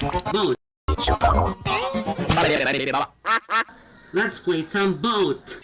Boat. Let's play some boat.